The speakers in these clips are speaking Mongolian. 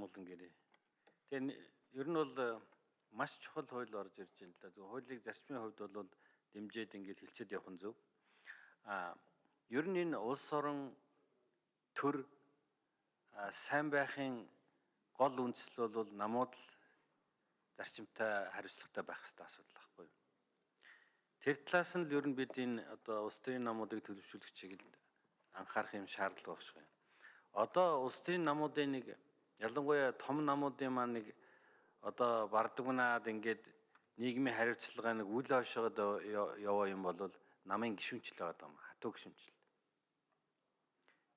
амгалан гэрээ. Тэгээ ер нь бол э, маш чухал хууль орж ирж байна л да. Зөв хуулийг зарчмын хувьд бол дэмжиж ингээд хилцээд явах нь зөв. А ер нь энэ улс орон төр сайн байхын гол үндэслэл бол намууд л зарчимтай хариуцлагатай байх хэрэгтэй асуудал байхгүй юу. Тэр талаас нь л ер нь бид энэ одоо улс төрийн намуудыг төлөвшүүлэх чиглэл анхаарах юм шаардлага багш юм. Одоо улс төрийн намуудын нэг ялангуяа том намуудын маань нэг одоо бардагнаад ингээд нийгмийн хариуцлага нэг үл хойшоод яваа юм бол намын гişүнчл байгаа юм. Хатуу гişүнчл.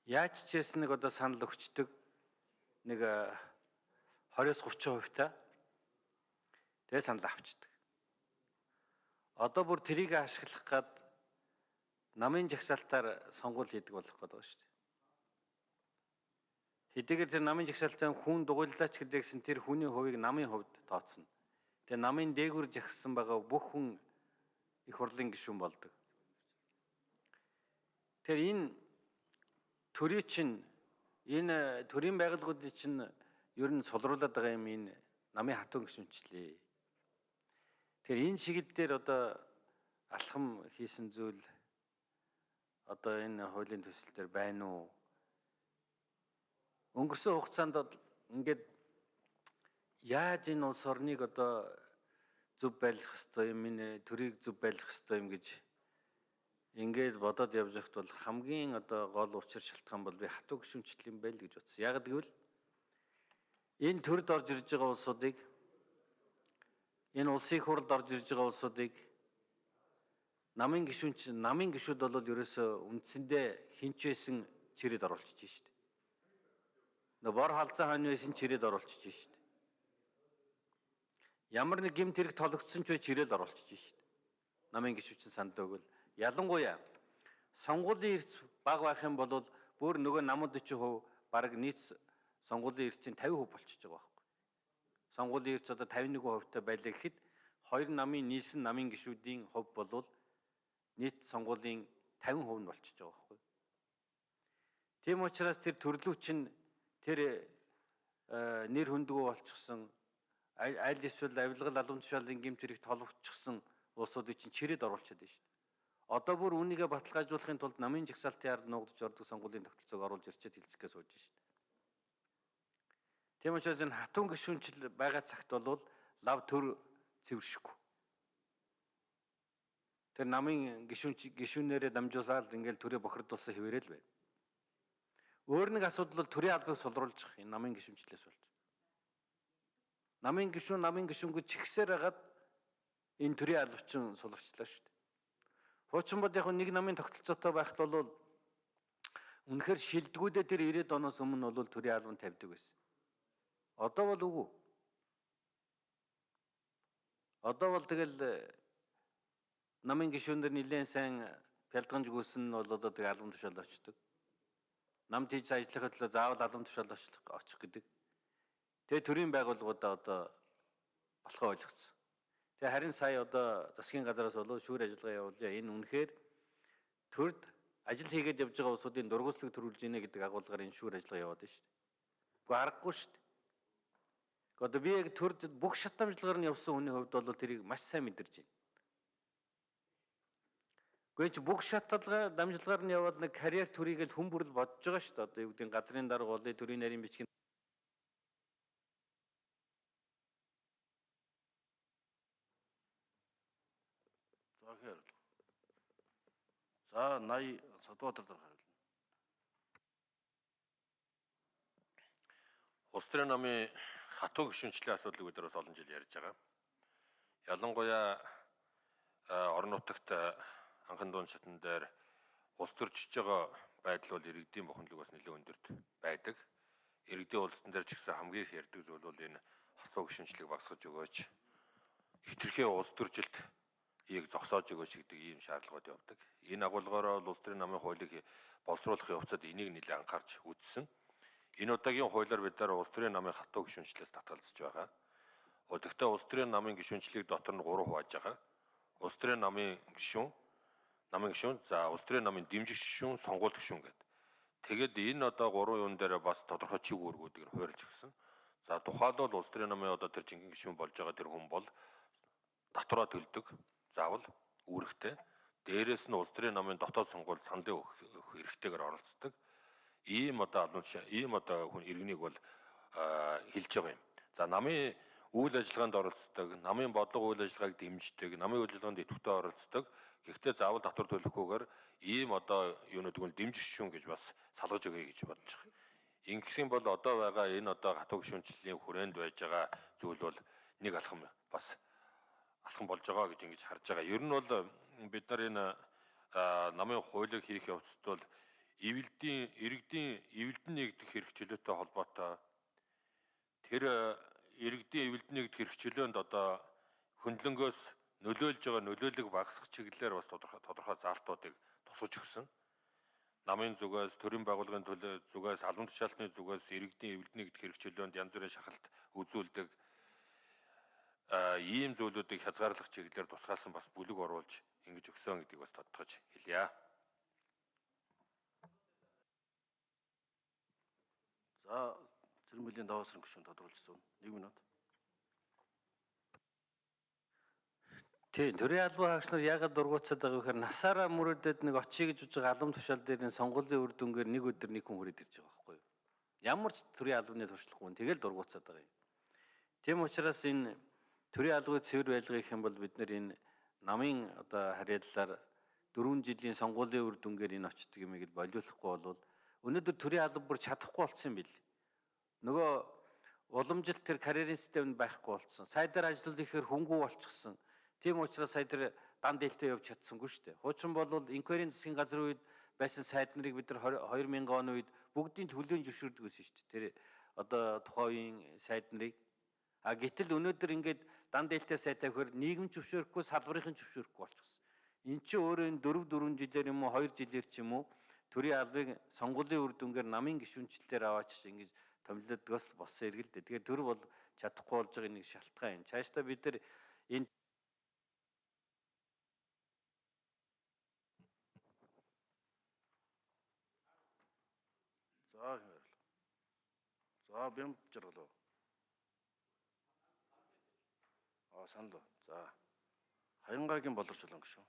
Яаж ч гэсэн нэг одоо санал өгчдөг нэг 20-30% та тэгээ санал авчдаг. Одоо бүр трийг ашиглах гад намын жагсаалтаар сонгуул хийдэг болох гэдэг байна шүү дээ. Хэдийгээр тэр намын жагсаалтаа хүн дугуйлаач гэдэгсэн тэр хүний хувийг намын хувьд тооцно. Тэгээ намын дээгүр жагссан байгаа бүх хүн их хурлын гишүүн болдог. Тэр энэ төрийн чинь энэ төрийн байгууллагуудын чинь ер нь сулруулад байгаа юм энэ намын хатуун гишүүнчлээ. Тэгэхээр энэ чиглэл дээр одоо алхам хийсэн зүйл одоо энэ хуулийн төсөл дээр байна уу? Өнгөрсөн хугацаанд ингээд яаж энэ улс орныг одоо зөв байлгах хэвээр юм энэ төрийг зөв байлгах хэвээр юм гэж ингээд бодоод явж байхад бол хамгийн одоо гол учир шалтгаан бол би хатуу гүшүүнчл юм байл гэж утсан. Яг гэвэл энэ төрд орж ирж байгаа улсуудыг энэ улсын хурлд орж ирж байгаа улсуудыг намын гишүүнч намын гишүүд бол ерөөсөө үндсэндээ хинч байсан чирэд оруулчих шүү дээ. Нөө бор халзаа хаан байсан чирээд оруулчих шүү дээ. Ямар нэг гимт хэрэг тологдсон ч бай чирээд оруулчих шүү дээ. Намын гişүчин санд өгөл ялангуяа сонгуулийн эрс баг байх юм бол бүр нөгөө намууд 40% баг нийт сонгуулийн эрсийн 50% болчихж байгаа байхгүй. Сонгуулийн эрс одоо 51% та байлаа гэхэд хоёр намын нийлсэн намын гишүүдийн хувь болвол нийт сонгуулийн 50% нь болчихж байгаа байхгүй. Тийм учраас тэр төрлөө чинь тэр э, нэр хүндгүү болчихсон аль эсвэл авилгал албан тушаалын гэмт хэрэг толгочсон улсуудыг чинь чирээд оруулчихад байна шүү дээ. Одоо бүр үнийгээ баталгаажуулахын тулд намын жагсаалтын ард нуугдж ордог сонгуулийн тогтолцоог оруулж ирчээд хилцгээ сууж шүү дээ. Тийм учраас энэ хатуун гишүүнчил байгаа цагт бол лав төр цэвэршихгүй. Тэр намын гишүүн гишүүнээрээ дамжуулаад ингээл төрөө бохирдуулсан хэвээрэл байна. Өөр нэг асуудал бол төрийн албыг сулруулж энэ намын гишүүнчлээс болж. Намын гишүүн намын гишүүнгүүд чигсээр хагаад энэ төрийн албачин сулгацлаа шүү дээ. Хуучин бод яг нэг намын тогтолцоотой байхад бол үнэхээр шилдэгүүдээ тэр 90-ад оноос өмнө бол төрийн албан тавьдаг байсан. Одоо бол үгүй. Одоо бол тэгэл э, намын гишүүнээр нэлээд сайн пялдганж гүйсэн нь бол одоо тэг албан тушаал очдог намд хийж ажиллахад төлөө заавал албан тушаал очих гэдэг. Тэгээ төрийн байгууллагуудаа одоо болохоо ойлгоцсон. Тэгээ харин сая одоо засгийн газараас болоо шүүр ажиллагаа явуулъя. Энэ үнэхээр төрд ажил хийгээд явж байгаа улсуудын дургуутсаг төрүүлж ийнэ гэдэг агуулгаар энэ шүүр ажиллагаа яваад байна шүү дээ. Уу аргагүй шүү дээ. Одоо би яг төрд бүх шатамжлагаар нь явсан хүний хувьд бол тэрийг маш сайн мэдэрч байна. Гэхдээ бүх шатлалгаа дамжлагаар нь яваад нэг карьер төрийг л хүн бүрэл бодож байгаа шүү дээ. Одоо юу гэдэг газрын дарга болъё, төрийн нарийн бичгийн тэгэхээр За 80 Садбаатар дээр хариулна. Улс төрийн намын хатуу гишүүнчлийн асуудлыг бид нар бас олон жил ярьж байгаа. Ялангуяа орон нутагт анхан дуун шатн дээр улс төрчж байгаа байдал бол иргэдийн бухимдлыг бас нэлээд өндөрт байдаг. Иргэдийн улсын дээр ч гэсэн хамгийн их ярддаг зүйл бол энэ хатуу гишүүнчлэг багсгаж өгөөч. Хитрхээ улс төржилт ийг зогсоож өгөөч гэдэг ийм шаардлагууд явдаг. Энэ агуулгаараа улс төрийн намын хуулийг боловсруулахын явцад энийг нэлээд анхаарч үзсэн. Энэ удаагийн хуулиар бид нар улс төрийн намын хатуу гишүүнчлээс татгалзаж байгаа. Өдөртөө улс төрийн намын гишүүнчлийг дотор нь 3 хувааж байгаа. Улс төрийн намын гишүүн намын гишүүн, за улс төрийн намын дэмжих гишүүн, сонгуульт гишүүн гэдэг. Тэгээд энэ одоо гурван юун дээр бас тодорхой чиг үүргүүдийг хуурилж өгсөн. За тухайлбал улс төрийн намын одоо тэр жинхэнэ гишүүн болж байгаа тэр хүн бол татвараа төлдөг. Заавал үүрэгтэй. Дээрээс нь улс төрийн намын дотоод сонгуульд саналын өгөх эрхтэйгээр оролцдог. Ийм одоо тушаал ийм одоо хүн иргэнийг бол хэлж байгаа юм. За намын үйл ажиллагаанд оролцдог, намын бодлого үйл ажиллагааг дэмждэг, намын үйл ажиллагаанд идэвхтэй оролцдог. Гэхдээ заавал татвар төлөхгүйгээр ийм одоо юунууд гүн дэмжих шүүн гэж бас салгаж өгье гэж бодож байгаа. Ингэсэн бол одоо байгаа энэ одоо хатуу гишүүнчлэлийн хүрээнд байж байгаа зүйл бол нэг алхам бас алхам болж байгаа гэж ингэж харж байгаа. Ер нь бол бид нар энэ намын хуулийг хийх явцад бол ивэлдийн иргэдийн ивэлдэн нэгдэх хэрэгчлөөтэй холбоотой тэр иргэдийн нэгдэх хэрэгчлөөнд одоо хөндлөнгөөс нөлөөлж байгаа нөлөөлөг багасгах чиглэлээр бас тодорхой тодорхой заалтуудыг тусгаж өгсөн. Намын зүгээс, төрийн байгууллагын зүгээс, албан тушаалтны зүгээс иргэдийн нэгдэх хэрэгчлөөнд янз бүрийн шахалт үзүүлдэг ийм зүйлүүдийг хязгаарлах чиглэлээр тусгаалсан бас бүлэг оруулж ингэж өгсөн гэдгийг бас тодтогч хэлье. За Цэрмэлийн даваасрын гишүүн тодруулжсэн. 1 минут. Тийм, төрийн албан хаагч нар яагаад дургуутсаад байгаа вэ гэхээр насаараа мөрөдөд нэг очие гэж үзэж албан тушаал дээр нь сонгуулийн үр дүнгээр нэг өдөр нэг хүн хүрээд ирж байгаа байхгүй юу? Ямар ч төрийн албаны туршлагагүй нь тэгэл дургуутсаад байгаа юм. Тийм учраас энэ төрийн албаны цэвэр байлгах гэх юм бол бид нар энэ намын одоо харьяаллаар 4 жилийн сонгуулийн үр дүнгээр энэ очдөг юмыг л болиулахгүй бол өнөөдөр төрийн алба бүр чадахгүй болцсон юм бил. Нөгөө уламжилт тэр карьерийн системд байхгүй болцсон. Сайдаар ажиллах ихээр хөнгүү болчихсон. Тийм учраас сая тэр дан дэлтэ явж чадсангүй шүү дээ. Хуучин бол инкварийн засгийн газрын үед байсан сайд нарыг бид нар 2000 оны үед бүгдийн төлөөнд зөвшөөрдөг гэсэн шүү дээ. Тэр одоо тухайн үеийн сайд нарыг а гэтэл өнөөдөр ингээд дан дэлтэ сайтаа хөр нийгэм зөвшөөрөхгүй салбарын зөвшөөрөхгүй болчихсон. Эн чинь өөрөө энэ 4 4 жилээр юм уу 2 жилээр ч юм уу төрийн албыг сонгуулийн үр дүнгээр намын гишүүнчлэлээр аваач ингэж томилдогоос л болсон эргэлдэ. Тэгэхээр төр бол чадахгүй болж байгаа нэг шалтгаан юм. Цаашдаа бид нар энэ За хэмэрлээ. За бям жаргалаа. А санал. За. Хаянгагийн боловсруулан гишүүн.